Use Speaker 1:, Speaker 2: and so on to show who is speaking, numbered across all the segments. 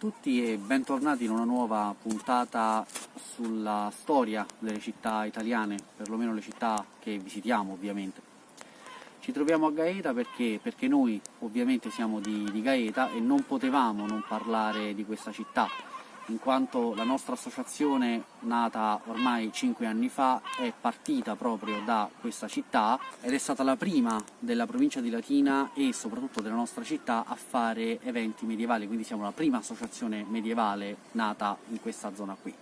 Speaker 1: tutti e bentornati in una nuova puntata sulla storia delle città italiane, perlomeno le città che visitiamo ovviamente. Ci troviamo a Gaeta perché, perché noi ovviamente siamo di, di Gaeta e non potevamo non parlare di questa città, in quanto la nostra associazione, nata ormai 5 anni fa, è partita proprio da questa città ed è stata la prima della provincia di Latina e soprattutto della nostra città a fare eventi medievali, quindi siamo la prima associazione medievale nata in questa zona qui.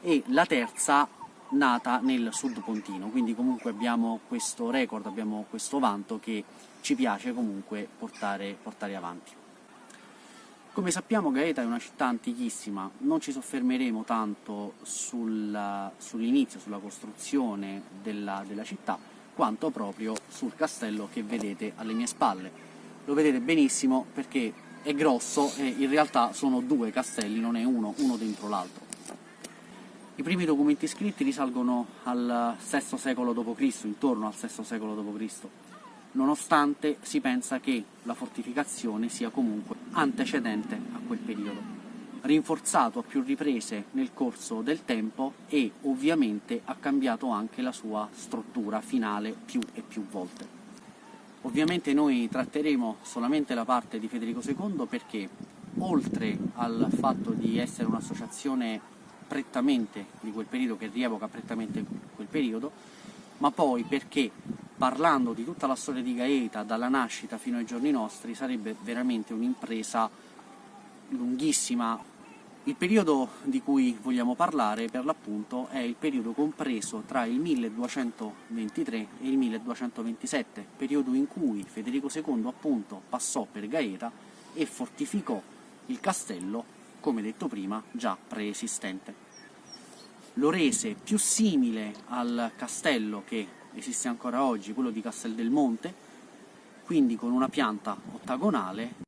Speaker 1: E la terza nata nel sud pontino, quindi comunque abbiamo questo record, abbiamo questo vanto che ci piace comunque portare, portare avanti. Come sappiamo Gaeta è una città antichissima, non ci soffermeremo tanto sul, sull'inizio, sulla costruzione della, della, città, quanto proprio sul castello che vedete alle mie spalle. Lo vedete benissimo perché è grosso e in realtà sono due castelli, non è uno, uno dentro l'altro. I primi documenti scritti risalgono al VI secolo d.C., intorno al VI secolo d.C., nonostante si pensa che la fortificazione sia comunque antecedente a quel periodo rinforzato a più riprese nel corso del tempo e ovviamente ha cambiato anche la sua struttura finale più e più volte. Ovviamente noi tratteremo solamente la parte di Federico II perché oltre al fatto di essere un'associazione prettamente di quel periodo, che rievoca prettamente quel periodo, ma poi perché parlando di tutta la storia di Gaeta, dalla nascita fino ai giorni nostri, sarebbe veramente un'impresa lunghissima. Il periodo di cui vogliamo parlare, per l'appunto, è il periodo compreso tra il 1223 e il 1227, periodo in cui Federico II appunto passò per Gaeta e fortificò il castello, come detto prima, già preesistente. Lo rese più simile al castello che esiste ancora oggi, quello di Castel del Monte, quindi con una pianta ottagonale.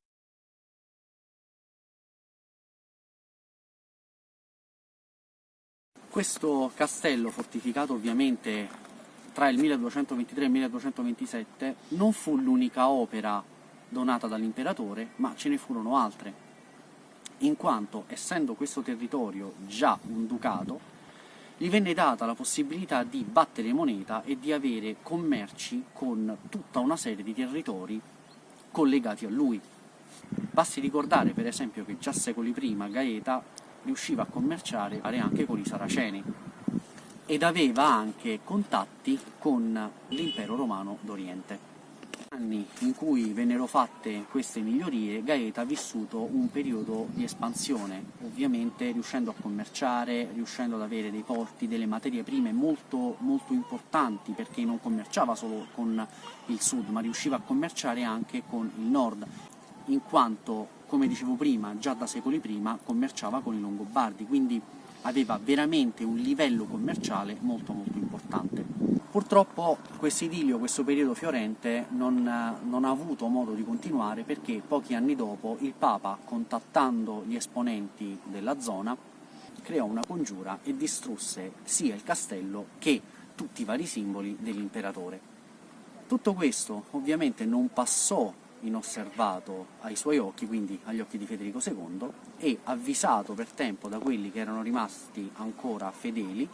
Speaker 1: Questo castello, fortificato ovviamente tra il 1223 e il 1227, non fu l'unica opera donata dall'imperatore, ma ce ne furono altre, in quanto, essendo questo territorio già un ducato, gli venne data la possibilità di battere moneta e di avere commerci con tutta una serie di territori collegati a lui. Basti ricordare per esempio che già secoli prima Gaeta riusciva a commerciare anche con i Saraceni ed aveva anche contatti con l'impero romano d'Oriente anni in cui vennero fatte queste migliorie, Gaeta ha vissuto un periodo di espansione, ovviamente riuscendo a commerciare, riuscendo ad avere dei porti, delle materie prime molto, molto importanti, perché non commerciava solo con il sud, ma riusciva a commerciare anche con il nord, in quanto, come dicevo prima, già da secoli prima commerciava con i Longobardi, quindi aveva veramente un livello commerciale molto molto importante. Purtroppo questo idilio, questo periodo fiorente non, non, ha avuto modo di continuare perché pochi anni dopo il Papa, contattando gli esponenti della zona, creò una congiura e distrusse sia il castello che tutti i vari simboli dell'imperatore. Tutto questo ovviamente non passò inosservato ai suoi occhi, quindi agli occhi di Federico II, e avvisato per tempo da quelli che erano rimasti ancora fedeli,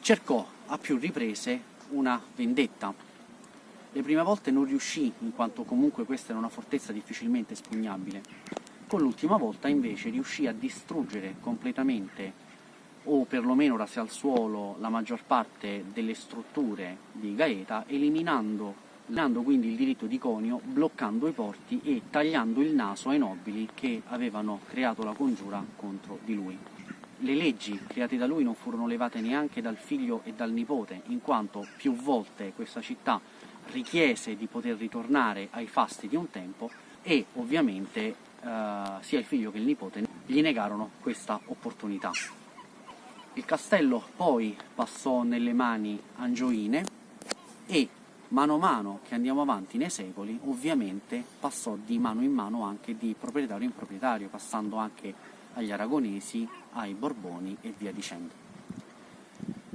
Speaker 1: cercò a più riprese una vendetta. Le prime volte non riuscì, in quanto comunque questa era una fortezza difficilmente espugnabile. Con l'ultima volta invece riuscì a distruggere completamente o perlomeno rase al suolo la maggior parte delle strutture di Gaeta, eliminando, eliminando quindi il diritto di conio, bloccando i porti e tagliando il naso ai nobili che avevano creato la congiura contro di lui le leggi create da lui non furono levate neanche dal figlio e dal nipote, in quanto più volte questa città richiese di poter ritornare ai fasti di un tempo e ovviamente eh, sia il figlio che il nipote gli negarono questa opportunità. Il castello poi passò nelle mani angioine e mano a mano che andiamo avanti nei secoli ovviamente passò di mano in mano anche di proprietario in proprietario, passando anche agli aragonesi, ai borboni e via dicendo.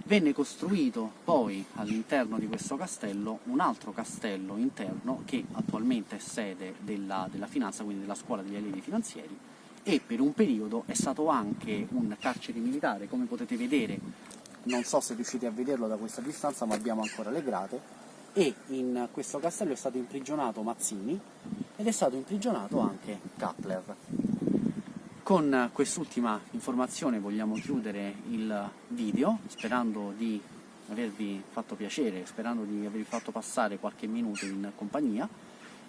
Speaker 1: Venne costruito poi all'interno di questo castello un altro castello interno che attualmente è sede della, della finanza, quindi della scuola degli allievi finanzieri, e per un periodo è stato anche un carcere militare, come potete vedere, non so se riuscite a vederlo da questa distanza, ma abbiamo ancora le grate, e in questo castello è stato imprigionato Mazzini ed è stato imprigionato anche Kappler. Con quest'ultima informazione vogliamo chiudere il video, sperando di avervi fatto piacere, sperando di avervi fatto passare qualche minuto in compagnia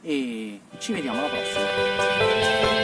Speaker 1: e ci vediamo alla prossima!